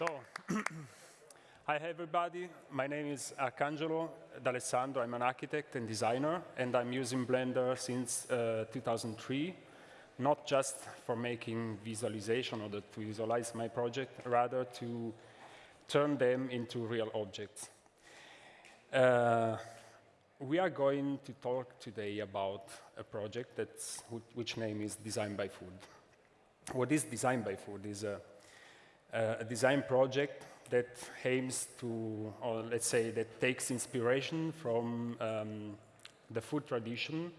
So, hi everybody. My name is Arcangelo D'Alessandro. I'm an architect and designer, and I'm using Blender since uh, 2003, not just for making visualization or to visualize my project, rather to turn them into real objects. Uh, we are going to talk today about a project that's, which name is Design by Food. What is Design by Food is a uh, a design project that aims to, or let's say that takes inspiration from um, the food tradition.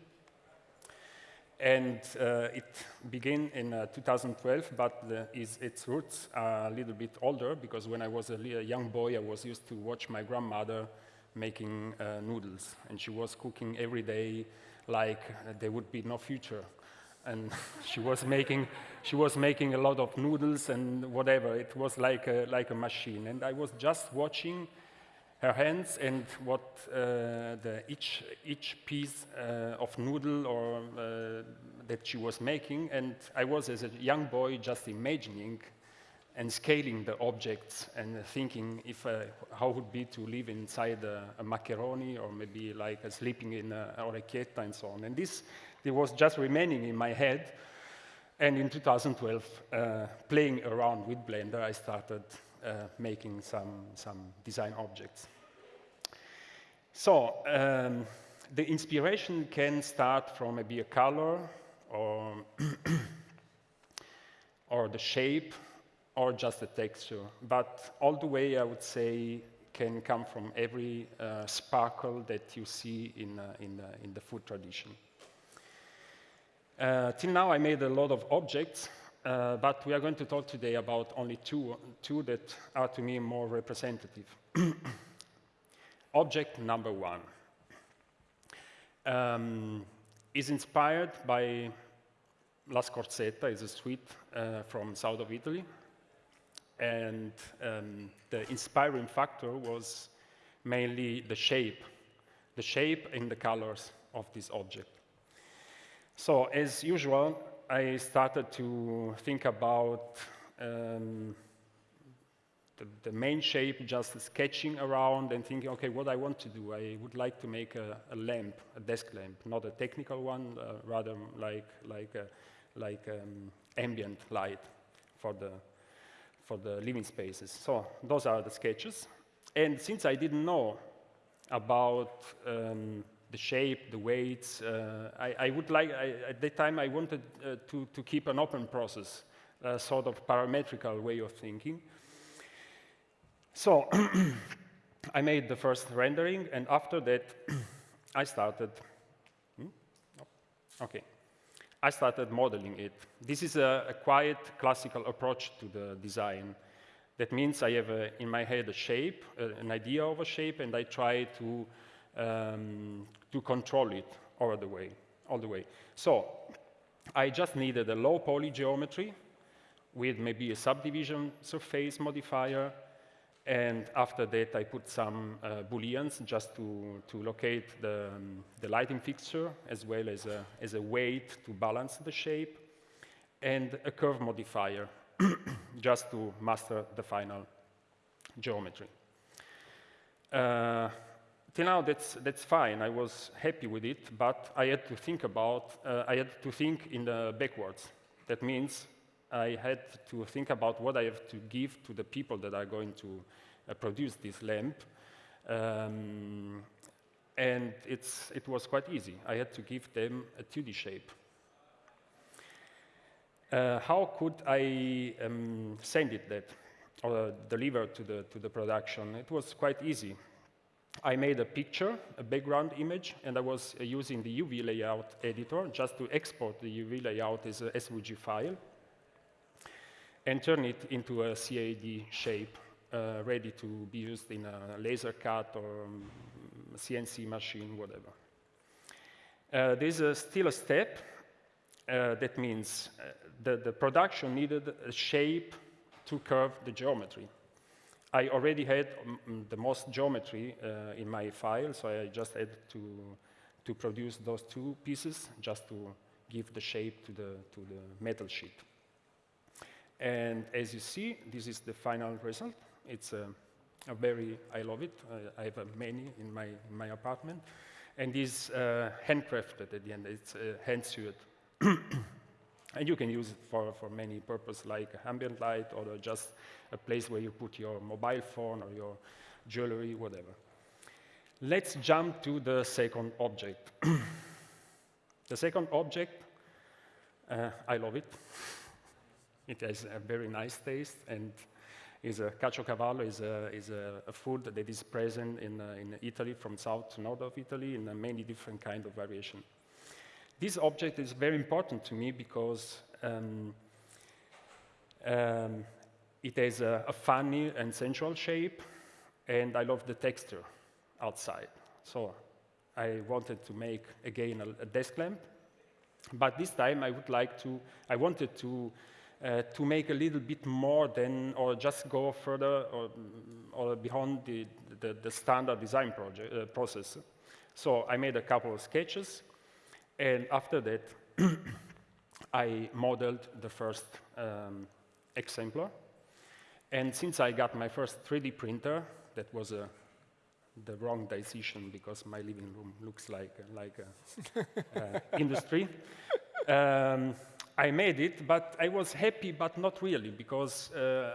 And uh, it began in uh, 2012, but the, is, its roots are a little bit older because when I was a, a young boy, I was used to watch my grandmother making uh, noodles. And she was cooking every day like there would be no future and she was making she was making a lot of noodles and whatever. It was like a, like a machine, and I was just watching her hands and what uh, the each each piece uh, of noodle or uh, that she was making, and I was as a young boy just imagining and scaling the objects and thinking if uh, how would be to live inside a, a macaroni or maybe like sleeping in a orecchietta and so on. And this it was just remaining in my head. And in 2012, uh, playing around with Blender, I started uh, making some, some design objects. So um, the inspiration can start from maybe a color or, or the shape or just the texture. But all the way, I would say, can come from every uh, sparkle that you see in, uh, in, in the food tradition. Uh, till now, I made a lot of objects, uh, but we are going to talk today about only two, two that are to me more representative. Object number one um, is inspired by La Scorzetta, is a sweet uh, from south of Italy. And um, the inspiring factor was mainly the shape, the shape and the colors of this object. So as usual, I started to think about um, the, the, main shape, just sketching around and thinking, okay, what I want to do. I would like to make a, a lamp, a desk lamp, not a technical one, uh, rather like, like, a, like um, ambient light for the, for the living spaces. So those are the sketches. And since I didn't know about um, the shape, the weights. Uh, I, I, would like, I, at that time, I wanted uh, to, to keep an open process, a sort of parametrical way of thinking. So I made the first rendering, and after that, I started, hmm? okay, I started modeling it. This is a, a quiet classical approach to the design. That means I have a, in my head a shape, uh, an idea of a shape, and I try to um, to control it all the way. All the way. So I just needed a low poly geometry with maybe a subdivision surface modifier, and after that, I put some uh, booleans just to, to locate the, um, the lighting fixture, as well as a, as a weight to balance the shape, and a curve modifier, just to master the final geometry. Uh, till now, that's, that's fine. I was happy with it, but I had to think about, uh, I had to think in the backwards. That means I had to think about what I have to give to the people that are going to uh, produce this lamp. Um, and it's, it was quite easy. I had to give them a 2D shape. Uh, how could I um, send it that, or deliver to the, to the production? It was quite easy. I made a picture, a background image, and I was uh, using the UV layout editor just to export the UV layout as a SVG file and turn it into a CAD shape uh, ready to be used in a laser cut or um, CNC machine, whatever. Uh, there's a still a step. Uh, that means uh, the, the production needed a shape to curve the geometry. I already had um, the most geometry uh, in my file, so I just had to, to produce those two pieces just to give the shape to the, to the metal sheet. And as you see, this is the final result. It's a, a very, I love it. I, I have many in my, in my apartment. And it's uh, handcrafted at the end, it's uh, hand sewn. and you can use it for, for many purposes like ambient light or just a place where you put your mobile phone or your jewelry, whatever. Let's jump to the second object. the second object, uh, I love it. It has a very nice taste and is a caciocavallo is a, is a, a food that is present in, uh, in Italy from south to north of Italy in many different kind of variation. This object is very important to me because um, um, it has a, a, funny and sensual shape, and I love the texture outside. So I wanted to make, again, a, a desk lamp, but this time I would like to, I wanted to, uh, to make a little bit more than, or just go further or, or beyond the, the, the standard design project, uh, process. So I made a couple of sketches, and after that, I modeled the first um, exemplar. And since I got my first 3D printer, that was a, the wrong decision because my living room looks like, like a, industry. Um, I made it, but I was happy, but not really, because uh,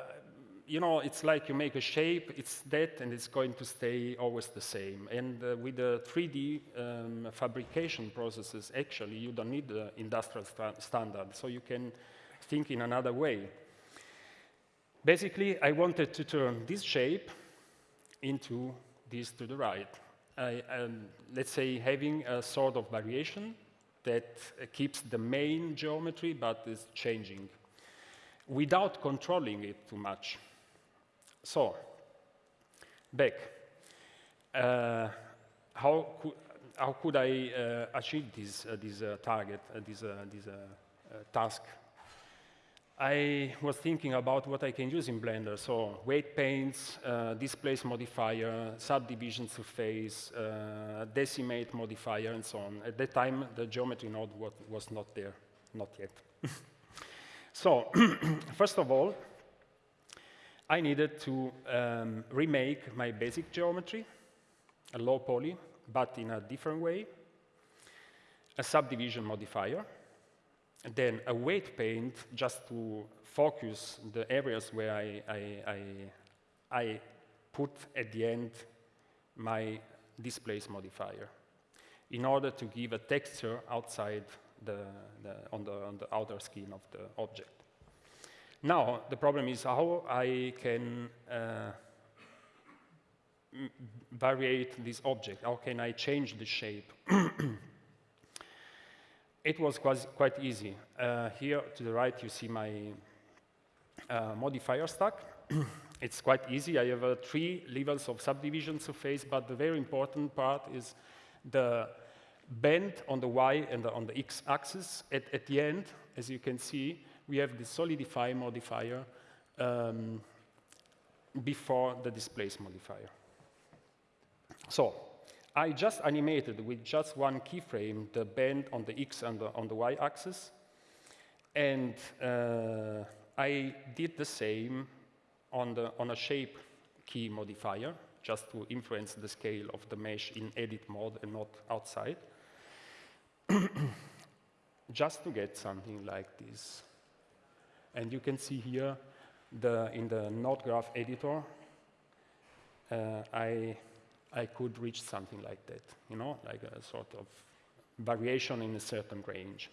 you know, it's like you make a shape, it's that, and it's going to stay always the same. And uh, with the 3D um, fabrication processes, actually, you don't need the industrial sta standard, so you can think in another way. Basically, I wanted to turn this shape into this to the right. I, um, let's say having a sort of variation that uh, keeps the main geometry but is changing without controlling it too much. So, back. Uh, how, could, how could I uh, achieve this, uh, this uh, target, this, this task I was thinking about what I can use in Blender. So weight paints, uh, displace modifier, subdivision surface, uh, decimate modifier, and so on. At that time, the geometry node was not there, not yet. so first of all, I needed to um, remake my basic geometry, a low poly, but in a different way, a subdivision modifier, then a weight paint just to focus the areas where I, I, I, I put at the end my displace modifier in order to give a texture outside the, the, on, the, on the outer skin of the object. Now, the problem is how I can uh, variate this object. How can I change the shape? it was quite, easy. Uh, here to the right, you see my uh, modifier stack. it's quite easy. I have uh, three levels of subdivision surface, but the very important part is the bend on the y and the, on the x axis. At, at, the end, as you can see, we have the solidify modifier um, before the displace modifier. So I just animated with just one keyframe the bend on the x and the, on the y axis. And uh, I did the same on, the, on a shape key modifier, just to influence the scale of the mesh in edit mode and not outside. just to get something like this. And you can see here the, in the node graph editor, uh, I I could reach something like that, you know, like a sort of variation in a certain range.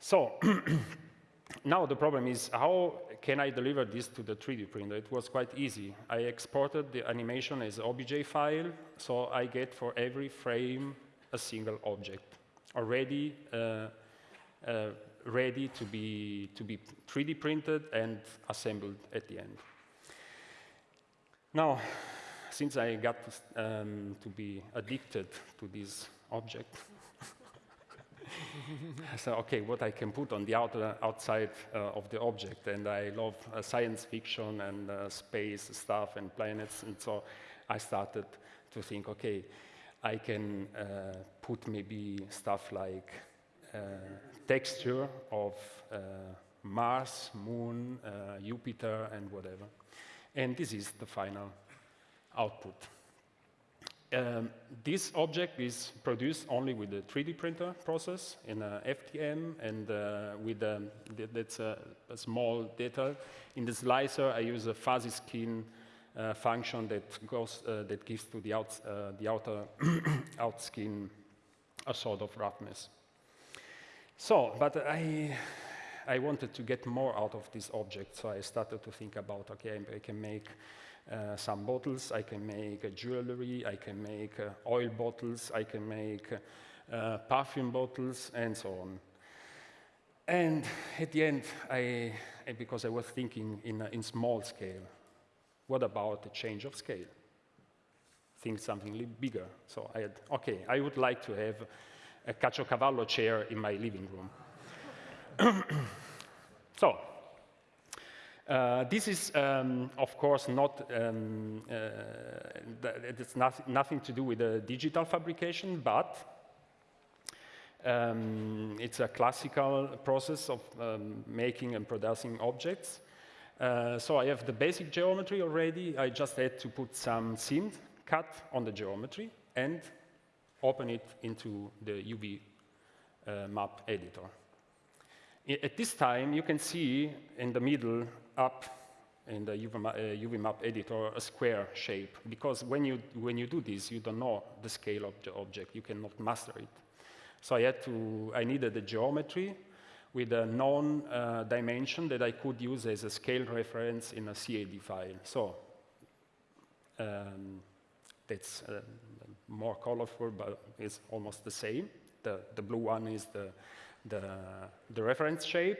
So now the problem is how can I deliver this to the 3D printer? It was quite easy. I exported the animation as OBJ file, so I get for every frame a single object already uh, uh, ready to be, to be 3D printed and assembled at the end. Now, since I got um, to be addicted to this object, I said, okay, what I can put on the outer, outside uh, of the object, and I love uh, science fiction and uh, space stuff and planets, and so I started to think, okay, I can uh, put maybe stuff like uh, texture of uh, Mars, Moon, uh, Jupiter, and whatever. And this is the final output. Um, this object is produced only with the 3D printer process in a FDM and uh, with a, that's a, a, small detail. In the slicer, I use a fuzzy skin uh, function that goes uh, that gives to the out uh, the outer out skin a sort of roughness. So, but I I wanted to get more out of this object, so I started to think about okay, I can make uh, some bottles, I can make uh, jewelry, I can make uh, oil bottles, I can make uh, perfume bottles, and so on. And at the end, I, because I was thinking in, in small scale, what about a change of scale? Think something bigger. So I had, okay, I would like to have a Caciocavallo chair in my living room. so uh, this is, um, of course, not, um, uh, it's not, nothing to do with the digital fabrication, but um, it's a classical process of um, making and producing objects. Uh, so I have the basic geometry already. I just had to put some seam cut on the geometry and open it into the UV uh, map editor. I at this time, you can see in the middle up in the UV, uh, UV, map editor a square shape, because when you, when you do this, you don't know the scale of the object. You cannot master it. So I had to, I needed a geometry with a known uh, dimension that I could use as a scale reference in a CAD file. So um, that's uh, more colorful, but it's almost the same. The, the blue one is the, the, the reference shape.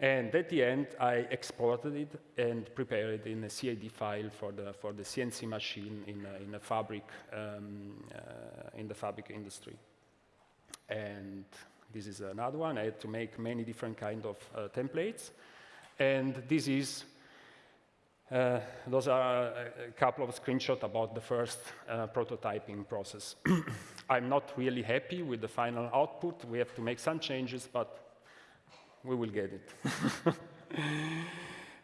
And at the end, I exported it and prepared it in a CAD file for the, for the CNC machine in a, in a fabric, um, uh, in the fabric industry. And this is another one. I had to make many different kind of uh, templates. And this is, uh, those are a couple of screenshots about the first uh, prototyping process. I'm not really happy with the final output. We have to make some changes, but we will get it.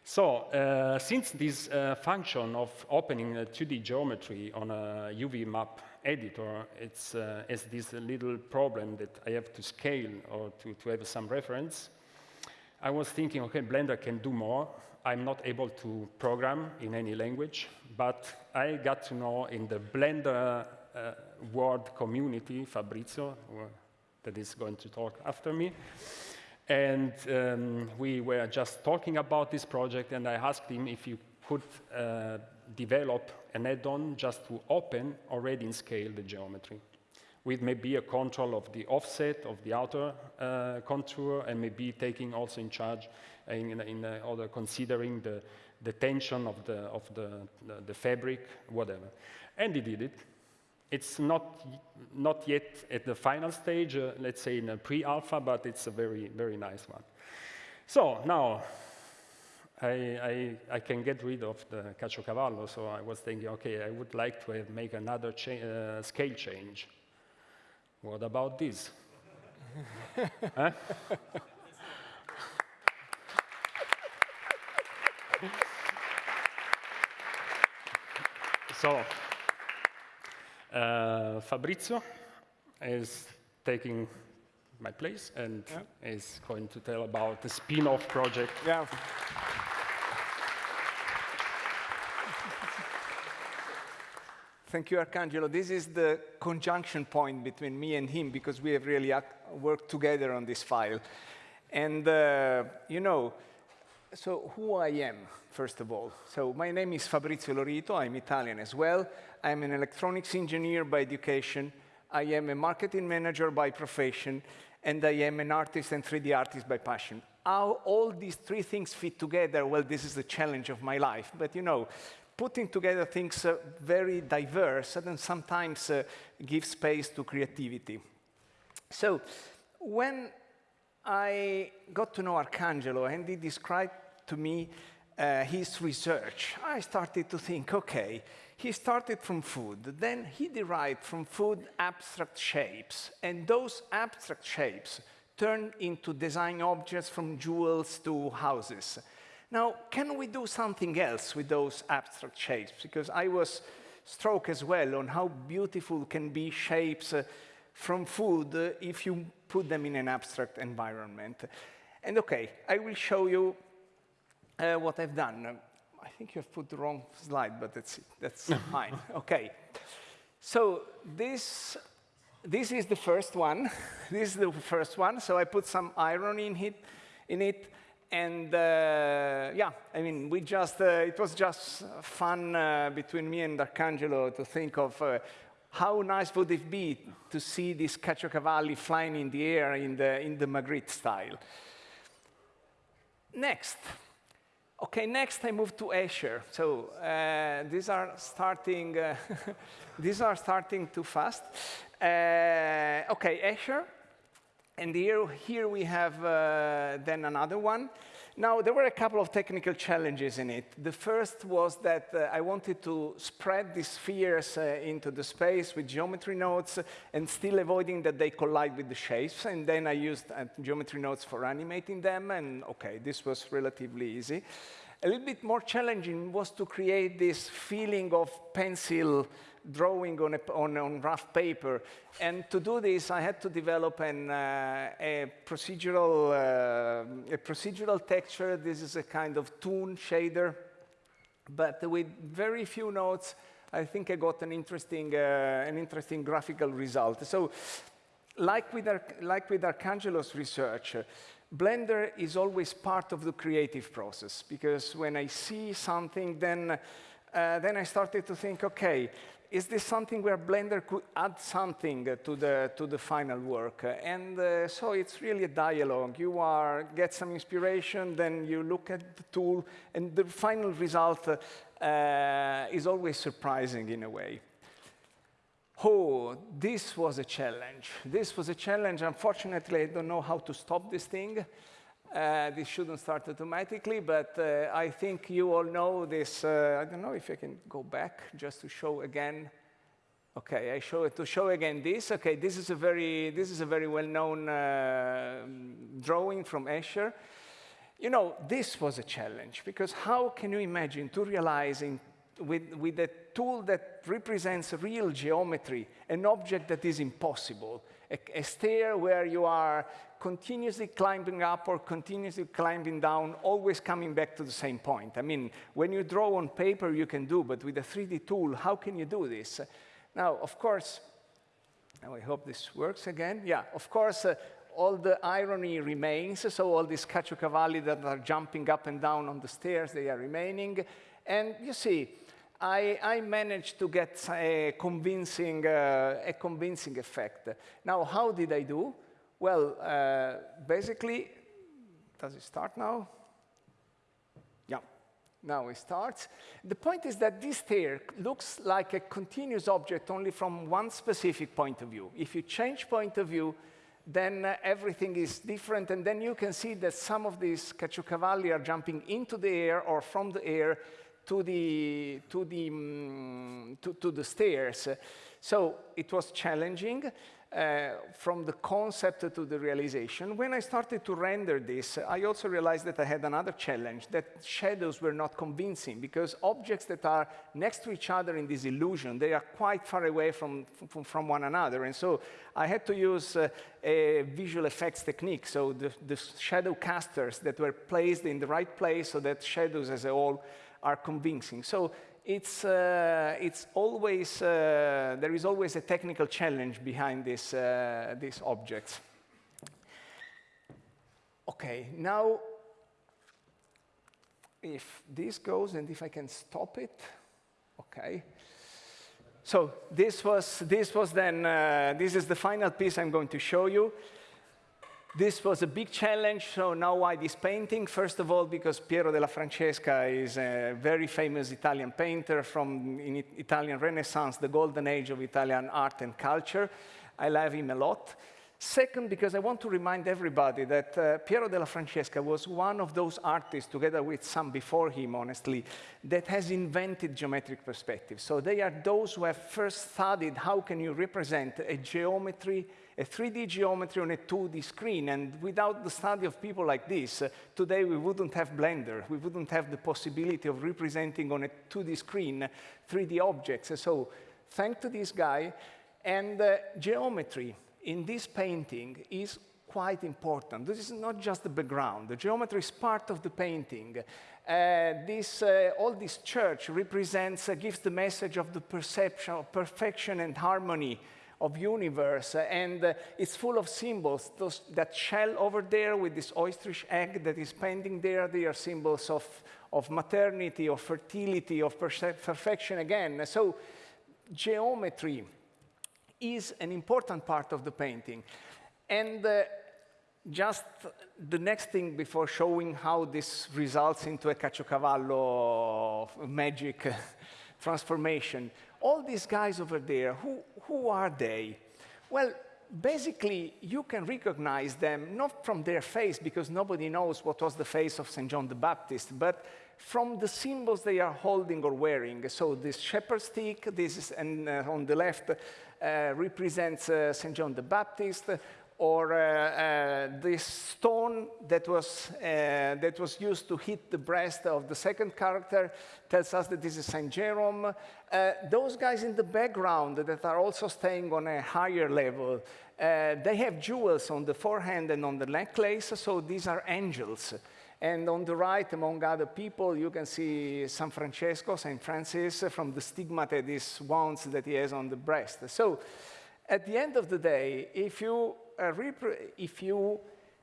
so, uh, since this uh, function of opening a 2D geometry on a UV map editor, it's uh, this little problem that I have to scale or to, to have some reference, I was thinking, okay, Blender can do more. I'm not able to program in any language, but I got to know in the Blender uh, world community, Fabrizio, that is going to talk after me, and um, we were just talking about this project, and I asked him if you could uh, develop an add-on just to open already in scale the geometry with maybe a control of the offset of the outer uh, contour and maybe taking also in charge in, in uh, considering the, the tension of the, of the, the, the fabric, whatever. And he did it. It's not, not yet at the final stage, uh, let's say in a pre-alpha, but it's a very, very nice one. So now, I, I, I, can get rid of the Caciocavallo, so I was thinking, okay, I would like to make another cha uh, scale change. What about this? so, uh, Fabrizio is taking my place and yeah. is going to tell about the spin-off project. Yeah. Thank you, Arcangelo. This is the conjunction point between me and him because we have really worked together on this file. And, uh, you know, so who I am, first of all. So my name is Fabrizio Lorito. I'm Italian as well. I'm an electronics engineer by education. I am a marketing manager by profession. And I am an artist and 3D artist by passion. How all these three things fit together, well, this is the challenge of my life. But you know, putting together things uh, very diverse and sometimes uh, give space to creativity. So when I got to know Arcangelo and he described to me uh, his research, I started to think, okay, he started from food, then he derived from food abstract shapes, and those abstract shapes turned into design objects from jewels to houses. Now, can we do something else with those abstract shapes? Because I was struck as well on how beautiful can be shapes uh, from food uh, if you put them in an abstract environment. And okay, I will show you uh, what I've done. I think you have put the wrong slide, but that's, it. that's fine. Okay. So this, this is the first one. this is the first one. So I put some iron in it. In it and uh, yeah, I mean, we just, uh, it was just fun uh, between me and Arcangelo to think of uh, how nice would it be to see this caciocavalli flying in the air in the, in the Magritte style. Next. Okay, next I move to Escher. So uh, these are starting, uh, these are starting too fast. okay, Escher and here, here we have uh, then another one. Now, there were a couple of technical challenges in it. The first was that uh, I wanted to spread the spheres uh, into the space with geometry nodes and still avoiding that they collide with the shapes. And then I used uh, geometry nodes for animating them. And OK, this was relatively easy. A little bit more challenging was to create this feeling of pencil drawing on, a, on, on, rough paper. And to do this, I had to develop an, uh, a, procedural, uh, a procedural texture. This is a kind of toon shader. But with very few nodes, I think I got an interesting, uh, an interesting graphical result. So like with, Ar like with Arcangelo's research, Blender is always part of the creative process because when I see something, then, uh, then I started to think, OK, is this something where Blender could add something to the, to the final work? And uh, so it's really a dialogue. You are, get some inspiration, then you look at the tool, and the final result uh, is always surprising in a way. Oh, this was a challenge. This was a challenge. Unfortunately, I don't know how to stop this thing. Uh, this shouldn't start automatically, but uh, I think you all know this. Uh, I don't know if I can go back just to show again. OK, I show it to show again this. OK, this is a very, this is a very well-known uh, drawing from Escher. You know, this was a challenge, because how can you imagine to realize in, with, with a tool that represents real geometry, an object that is impossible, a, a stair where you are continuously climbing up or continuously climbing down, always coming back to the same point. I mean, when you draw on paper, you can do, but with a 3D tool, how can you do this? Now, of course, I hope this works again. Yeah, of course, uh, all the irony remains. So all these caciocavalli that are jumping up and down on the stairs, they are remaining. And you see, I, I, managed to get a convincing, uh, a convincing effect. Now, how did I do? Well, uh, basically, does it start now? Yeah, now it starts. The point is that this stair looks like a continuous object only from one specific point of view. If you change point of view, then uh, everything is different, and then you can see that some of these caciocavalli are jumping into the air or from the air to the, to the, um, to, to the stairs. So it was challenging uh, from the concept to the realization. When I started to render this, I also realized that I had another challenge, that shadows were not convincing, because objects that are next to each other in this illusion, they are quite far away from, from, from one another. And so I had to use uh, a visual effects technique, so the, the shadow casters that were placed in the right place so that shadows as a whole are convincing. So it's, uh, it's always, uh, there is always a technical challenge behind this, uh, these objects. OK, now, if this goes and if I can stop it, OK. So this was, this was then, uh, this is the final piece I'm going to show you. This was a big challenge, so now why this painting? First of all, because Piero della Francesca is a very famous Italian painter from in Italian Renaissance, the golden age of Italian art and culture. I love him a lot. Second, because I want to remind everybody that uh, Piero della Francesca was one of those artists, together with some before him, honestly, that has invented geometric perspective. So they are those who have first studied how can you represent a geometry a 3D geometry on a 2D screen. And without the study of people like this, uh, today we wouldn't have Blender. We wouldn't have the possibility of representing on a 2D screen 3D objects. So thanks to this guy, and uh, geometry in this painting is quite important. This is not just the background. The geometry is part of the painting. Uh, this, uh, all this church represents, uh, gives the message of the perception of perfection and harmony of universe, and uh, it's full of symbols. Those, that shell over there with this ostrich egg that is pending there, they are symbols of, of maternity, of fertility, of perfection again. So geometry is an important part of the painting. And uh, just the next thing before showing how this results into a caciocavallo magic transformation, all these guys over there, who, who are they? Well, basically, you can recognize them not from their face, because nobody knows what was the face of St. John the Baptist, but from the symbols they are holding or wearing. So this shepherd stick, this is, and uh, on the left uh, represents uh, St. John the Baptist, or uh, uh, this stone that was, uh, that was used to hit the breast of the second character tells us that this is St. Jerome. those guys in the background that are also staying on a higher level, they have jewels on the forehead and on the necklace, so these are angels. And on the right, among other people, you can see San Francesco, St. Francis, from the stigmata, these wounds that he has on the breast. So at the end of the day, if you, if you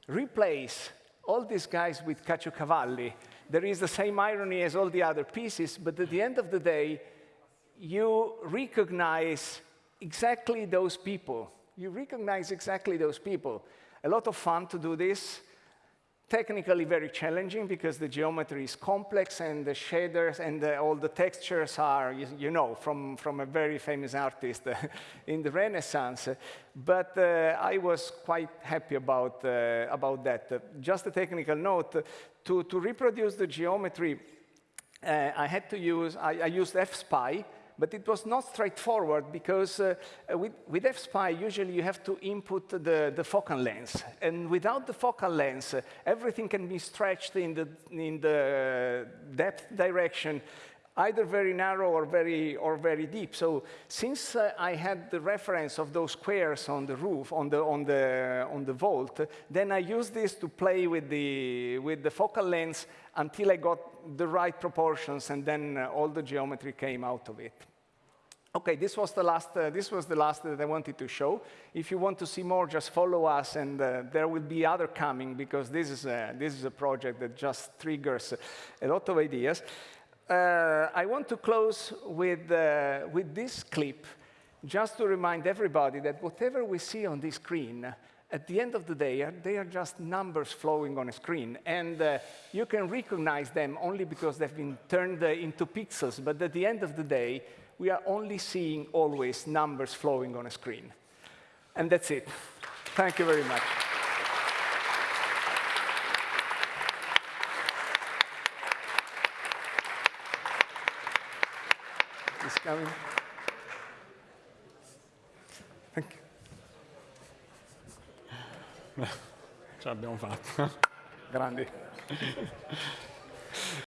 replace all these guys with caciocavalli, there is the same irony as all the other pieces, but at the end of the day, you recognize exactly those people. You recognize exactly those people. A lot of fun to do this technically very challenging because the geometry is complex and the shaders and the, all the textures are, you, you, know, from, from a very famous artist in the Renaissance. But uh, I was quite happy about, uh, about that. just a technical note, to, to reproduce the geometry, uh, I had to use, I, I used FSPY, but it was not straightforward because uh, with, with FSPY, usually you have to input the, the focal length. And without the focal length, uh, everything can be stretched in the, in the depth direction either very narrow or very, or very deep. So since uh, I had the reference of those squares on the roof, on the, on the, on the vault, then I used this to play with the, with the focal length until I got the right proportions, and then uh, all the geometry came out of it. Okay, this was the last. Uh, this was the last that I wanted to show. If you want to see more, just follow us, and uh, there will be other coming because this is a, this is a project that just triggers a lot of ideas. Uh, I want to close with uh, with this clip, just to remind everybody that whatever we see on this screen at the end of the day, they are just numbers flowing on a screen. And uh, you can recognize them only because they've been turned uh, into pixels. But at the end of the day, we are only seeing always numbers flowing on a screen. And that's it. Thank you very much. Coming. Ce l'abbiamo fatta. Grandi.